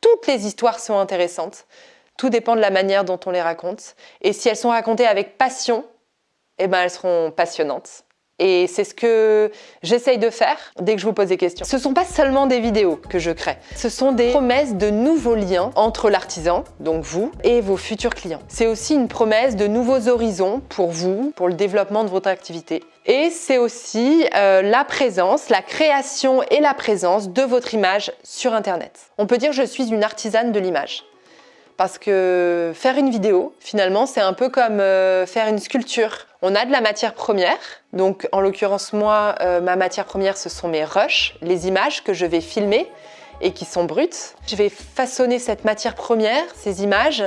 toutes les histoires sont intéressantes. Tout dépend de la manière dont on les raconte. Et si elles sont racontées avec passion, eh ben elles seront passionnantes. Et c'est ce que j'essaye de faire dès que je vous pose des questions. Ce ne sont pas seulement des vidéos que je crée, ce sont des promesses de nouveaux liens entre l'artisan, donc vous, et vos futurs clients. C'est aussi une promesse de nouveaux horizons pour vous, pour le développement de votre activité. Et c'est aussi euh, la présence, la création et la présence de votre image sur Internet. On peut dire je suis une artisane de l'image parce que faire une vidéo, finalement, c'est un peu comme euh, faire une sculpture. On a de la matière première, donc en l'occurrence moi, euh, ma matière première ce sont mes rushs, les images que je vais filmer et qui sont brutes. Je vais façonner cette matière première, ces images,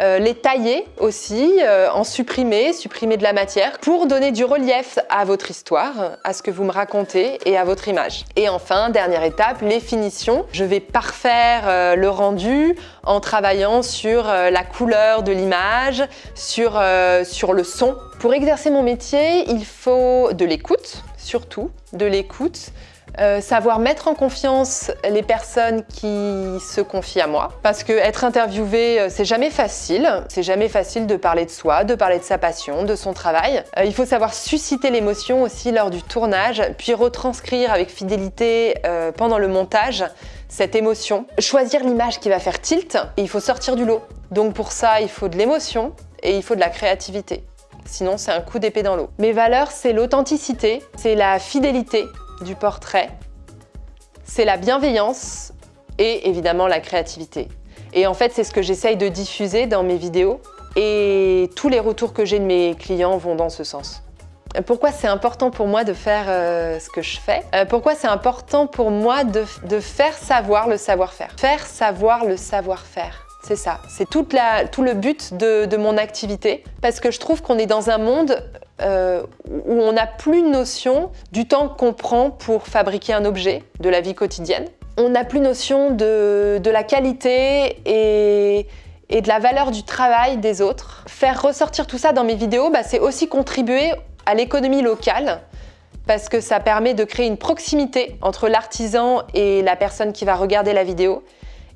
euh, les tailler aussi, euh, en supprimer, supprimer de la matière pour donner du relief à votre histoire, à ce que vous me racontez et à votre image. Et enfin, dernière étape, les finitions. Je vais parfaire euh, le rendu en travaillant sur la couleur de l'image, sur, sur le son. Pour exercer mon métier, il faut de l'écoute, surtout de l'écoute, euh, savoir mettre en confiance les personnes qui se confient à moi. Parce que être interviewé, euh, c'est jamais facile. C'est jamais facile de parler de soi, de parler de sa passion, de son travail. Euh, il faut savoir susciter l'émotion aussi lors du tournage, puis retranscrire avec fidélité pendant le montage cette émotion. Choisir l'image qui va faire tilt, et il faut sortir du lot. Donc pour ça, il faut de l'émotion et il faut de la créativité. Sinon, c'est un coup d'épée dans l'eau. Mes valeurs, c'est l'authenticité, c'est la fidélité, du portrait, c'est la bienveillance et évidemment la créativité. Et en fait, c'est ce que j'essaye de diffuser dans mes vidéos et tous les retours que j'ai de mes clients vont dans ce sens. Pourquoi c'est important pour moi de faire euh, ce que je fais? Euh, Pourquoi c'est important pour moi de, faire savoir le savoir-faire? Faire savoir le savoir-faire. C'est ça, c'est tout le but de, mon activité parce que je trouve qu'on est dans un monde euh, où on n'a plus notion du temps qu'on prend pour fabriquer un objet de la vie quotidienne. On n'a plus notion de, la qualité et, de la valeur du travail des autres. Faire ressortir tout ça dans mes vidéos, bah, c'est aussi contribuer à l'économie locale parce que ça permet de créer une proximité entre l'artisan et la personne qui va regarder la vidéo.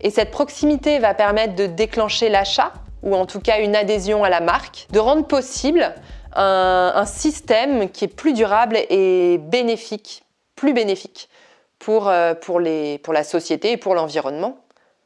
Et cette proximité va permettre de déclencher l'achat ou en tout cas une adhésion à la marque, de rendre possible un, système qui est plus durable et bénéfique, plus bénéfique pour, euh, pour la société et pour l'environnement.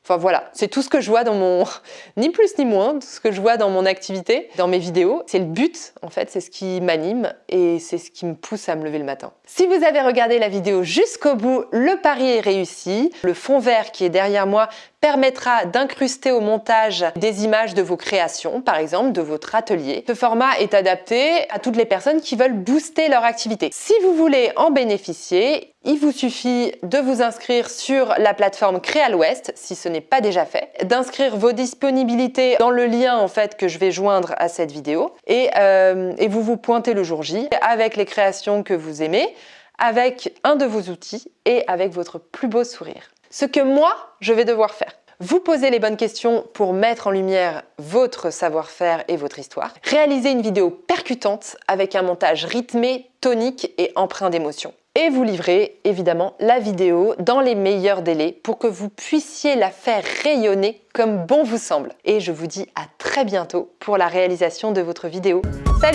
Enfin voilà, c'est tout ce que je vois dans mon... ni plus ni moins, tout ce que je vois dans mon activité, dans mes vidéos. C'est le but, en fait, c'est ce qui m'anime et c'est ce qui me pousse à me lever le matin. Si vous avez regardé la vidéo jusqu'au bout, le pari est réussi. Le fond vert qui est derrière moi permettra d'incruster au montage des images de vos créations, par exemple de votre atelier. Ce format est adapté à toutes les personnes qui veulent booster leur activité. Si vous voulez en bénéficier, il vous suffit de vous inscrire sur la plateforme Créal-Ouest, si ce n'est pas déjà fait, d'inscrire vos disponibilités dans le lien en fait que je vais joindre à cette vidéo et, euh, et vous vous pointez le jour J avec les créations que vous aimez, avec un de vos outils et avec votre plus beau sourire. Ce que moi, je vais devoir faire. Vous poser les bonnes questions pour mettre en lumière votre savoir-faire et votre histoire. Réaliser une vidéo percutante avec un montage rythmé, tonique et empreint d'émotion. Et vous livrer évidemment la vidéo dans les meilleurs délais pour que vous puissiez la faire rayonner comme bon vous semble. Et je vous dis à très bientôt pour la réalisation de votre vidéo. Salut